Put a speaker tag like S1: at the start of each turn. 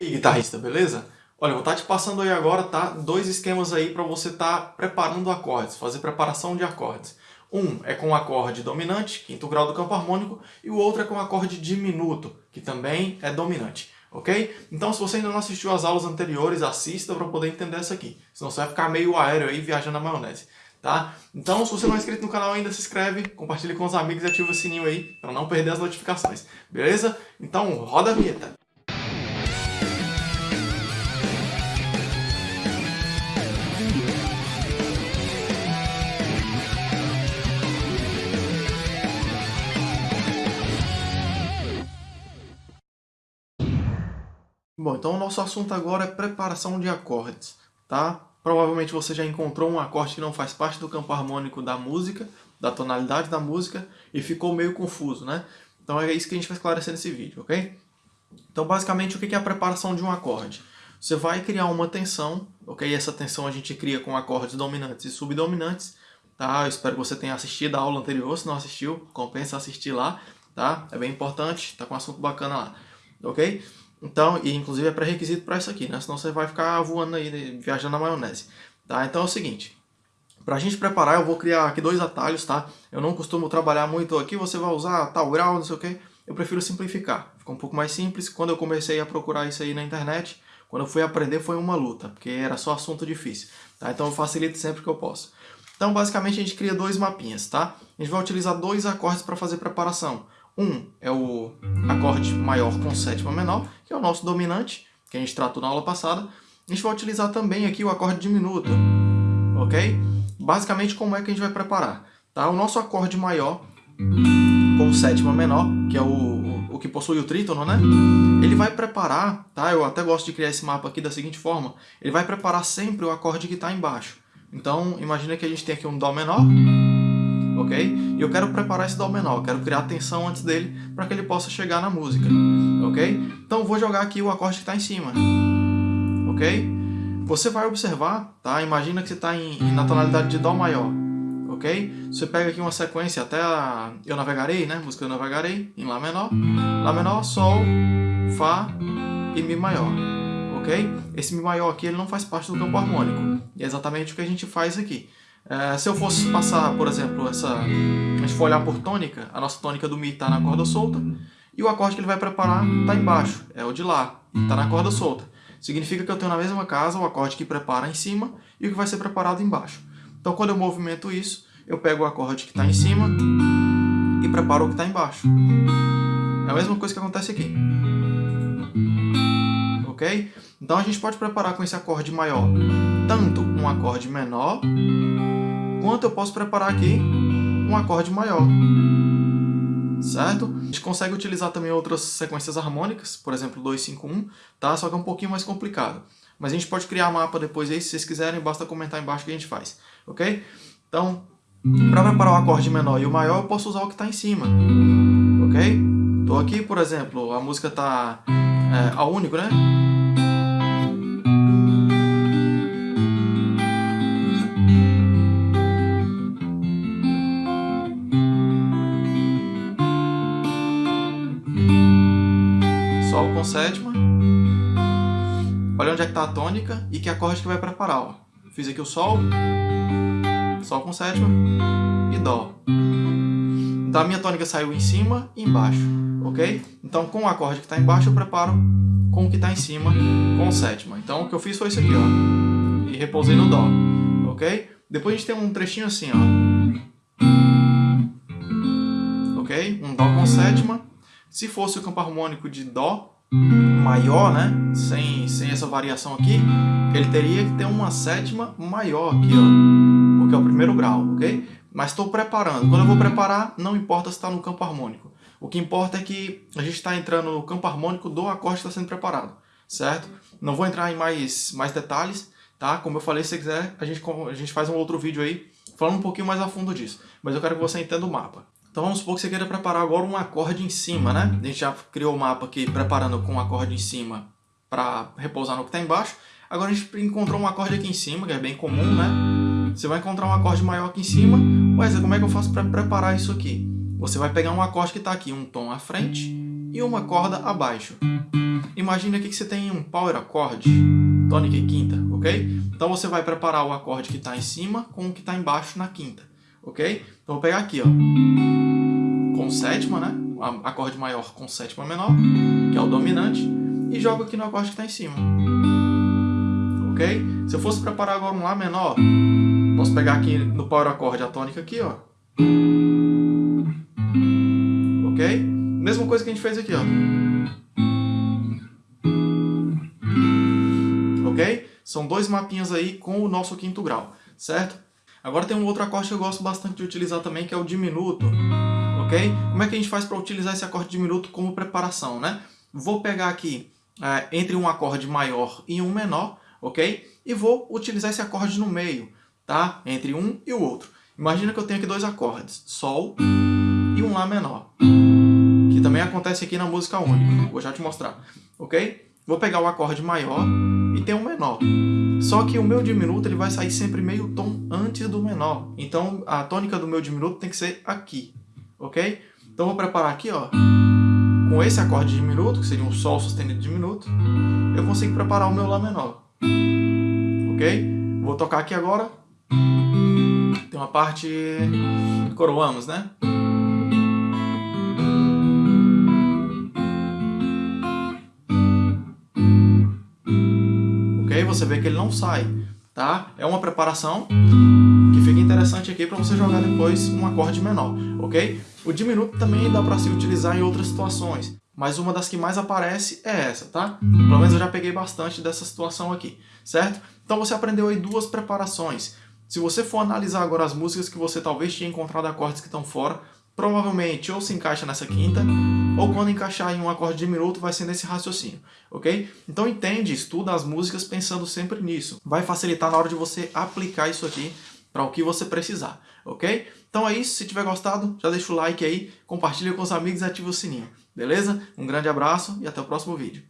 S1: E guitarrista, beleza? Olha, vou estar te passando aí agora, tá? Dois esquemas aí para você estar tá preparando acordes, fazer preparação de acordes. Um é com o acorde dominante, quinto grau do campo harmônico, e o outro é com o acorde diminuto, que também é dominante, ok? Então, se você ainda não assistiu às aulas anteriores, assista para poder entender isso aqui. Senão você vai ficar meio aéreo aí, viajando na maionese, tá? Então, se você não é inscrito no canal ainda, se inscreve, compartilhe com os amigos e ativa o sininho aí, para não perder as notificações, beleza? Então, roda a vinheta! Bom, então o nosso assunto agora é preparação de acordes, tá? Provavelmente você já encontrou um acorde que não faz parte do campo harmônico da música, da tonalidade da música, e ficou meio confuso, né? Então é isso que a gente vai esclarecer nesse vídeo, ok? Então basicamente o que é a preparação de um acorde? Você vai criar uma tensão, ok? Essa tensão a gente cria com acordes dominantes e subdominantes, tá? Eu espero que você tenha assistido a aula anterior, se não assistiu, compensa assistir lá, tá? É bem importante, tá com um assunto bacana lá, ok? Então, e inclusive é pré-requisito para isso aqui, né? Senão você vai ficar voando aí, né? viajando na maionese. Tá? Então é o seguinte, para a gente preparar eu vou criar aqui dois atalhos, tá? Eu não costumo trabalhar muito aqui, você vai usar tal grau, não sei o que. Eu prefiro simplificar, fica um pouco mais simples. Quando eu comecei a procurar isso aí na internet, quando eu fui aprender foi uma luta, porque era só assunto difícil. Tá? Então eu facilito sempre que eu posso. Então basicamente a gente cria dois mapinhas, tá? A gente vai utilizar dois acordes para fazer preparação. Um é o acorde maior com sétima menor, que é o nosso dominante, que a gente tratou na aula passada. A gente vai utilizar também aqui o acorde diminuto, ok? Basicamente, como é que a gente vai preparar? Tá? O nosso acorde maior com sétima menor, que é o, o que possui o trítono, né? Ele vai preparar, tá? Eu até gosto de criar esse mapa aqui da seguinte forma. Ele vai preparar sempre o acorde que está embaixo. Então, imagina que a gente tem aqui um Dó menor, ok? E eu quero preparar esse Dó menor, quero criar tensão antes dele para que ele possa chegar na música, ok? Então vou jogar aqui o acorde que está em cima, ok? Você vai observar, tá? Imagina que você está na tonalidade de Dó maior, ok? Você pega aqui uma sequência até a Eu Navegarei, né? Música Eu Navegarei, em Lá menor, Lá menor, Sol, Fá e Mi maior, ok? Esse Mi maior aqui ele não faz parte do campo harmônico, e é exatamente o que a gente faz aqui. É, se eu fosse passar, por exemplo, essa... A gente for olhar por tônica, a nossa tônica do Mi está na corda solta, e o acorde que ele vai preparar está embaixo, é o de Lá, está na corda solta. Significa que eu tenho na mesma casa o acorde que prepara em cima e o que vai ser preparado embaixo. Então quando eu movimento isso, eu pego o acorde que está em cima e preparo o que está embaixo. É a mesma coisa que acontece aqui. Ok? Então a gente pode preparar com esse acorde maior tanto um acorde menor quanto eu posso preparar aqui um acorde maior. Certo? A gente consegue utilizar também outras sequências harmônicas, por exemplo 251, tá? só que é um pouquinho mais complicado. Mas a gente pode criar mapa depois aí, se vocês quiserem, basta comentar embaixo que a gente faz. Ok? Então, para preparar o acorde menor e o maior, eu posso usar o que está em cima. Ok? Estou aqui, por exemplo, a música está é, a único, né? Com sétima. Olha onde é que está a tônica e que acorde que vai preparar. Ó. Fiz aqui o Sol, Sol com sétima e Dó. Então a minha tônica saiu em cima e embaixo, ok? Então com o acorde que está embaixo eu preparo com o que está em cima com sétima. Então o que eu fiz foi isso aqui, ó. E repousei no Dó, ok? Depois a gente tem um trechinho assim, ó. Ok? Um Dó com sétima. Se fosse o campo harmônico de Dó, maior, né? Sem, sem essa variação aqui, ele teria que ter uma sétima maior aqui, ó. Porque é o primeiro grau, ok? Mas estou preparando. Quando eu vou preparar, não importa se está no campo harmônico. O que importa é que a gente está entrando no campo harmônico do acorde que está sendo preparado, certo? Não vou entrar em mais, mais detalhes, tá? Como eu falei, se quiser, a gente, a gente faz um outro vídeo aí falando um pouquinho mais a fundo disso. Mas eu quero que você entenda o mapa. Então vamos supor que você queira preparar agora um acorde em cima, né? A gente já criou o mapa aqui preparando com um acorde em cima para repousar no que está embaixo. Agora a gente encontrou um acorde aqui em cima, que é bem comum, né? Você vai encontrar um acorde maior aqui em cima. Mas como é que eu faço para preparar isso aqui? Você vai pegar um acorde que está aqui, um tom à frente e uma corda abaixo. Imagina aqui que você tem um power acorde, tônica e quinta, ok? Então você vai preparar o acorde que está em cima com o que está embaixo na quinta, ok? Então vou pegar aqui, ó, com sétima, né? Acorde maior com sétima menor, que é o dominante, e jogo aqui no acorde que está em cima, ok? Se eu fosse preparar agora um Lá menor, posso pegar aqui no power acorde a tônica aqui, ó, ok? Mesma coisa que a gente fez aqui, ó. ok? São dois mapinhas aí com o nosso quinto grau, certo? Agora tem um outro acorde que eu gosto bastante de utilizar também, que é o diminuto, ok? Como é que a gente faz para utilizar esse acorde diminuto como preparação, né? Vou pegar aqui é, entre um acorde maior e um menor, ok? E vou utilizar esse acorde no meio, tá? Entre um e o outro. Imagina que eu tenho aqui dois acordes, Sol e um Lá menor, que também acontece aqui na música única, vou já te mostrar, ok? Vou pegar o acorde maior e tem um menor. Só que o meu diminuto ele vai sair sempre meio tom antes do menor. Então a tônica do meu diminuto tem que ser aqui, ok? Então vou preparar aqui, ó, com esse acorde diminuto, que seria um Sol sustenido diminuto, eu consigo preparar o meu Lá menor, ok? Vou tocar aqui agora. Tem uma parte coroamos, né? Você vê que ele não sai, tá? É uma preparação que fica interessante aqui para você jogar depois um acorde menor, ok? O diminuto também dá para se utilizar em outras situações, mas uma das que mais aparece é essa, tá? Pelo menos eu já peguei bastante dessa situação aqui, certo? Então você aprendeu aí duas preparações. Se você for analisar agora as músicas que você talvez tenha encontrado acordes que estão fora, provavelmente ou se encaixa nessa quinta, ou quando encaixar em um acorde diminuto vai ser nesse raciocínio, ok? Então entende, estuda as músicas pensando sempre nisso. Vai facilitar na hora de você aplicar isso aqui para o que você precisar, ok? Então é isso, se tiver gostado, já deixa o like aí, compartilha com os amigos e ativa o sininho, beleza? Um grande abraço e até o próximo vídeo.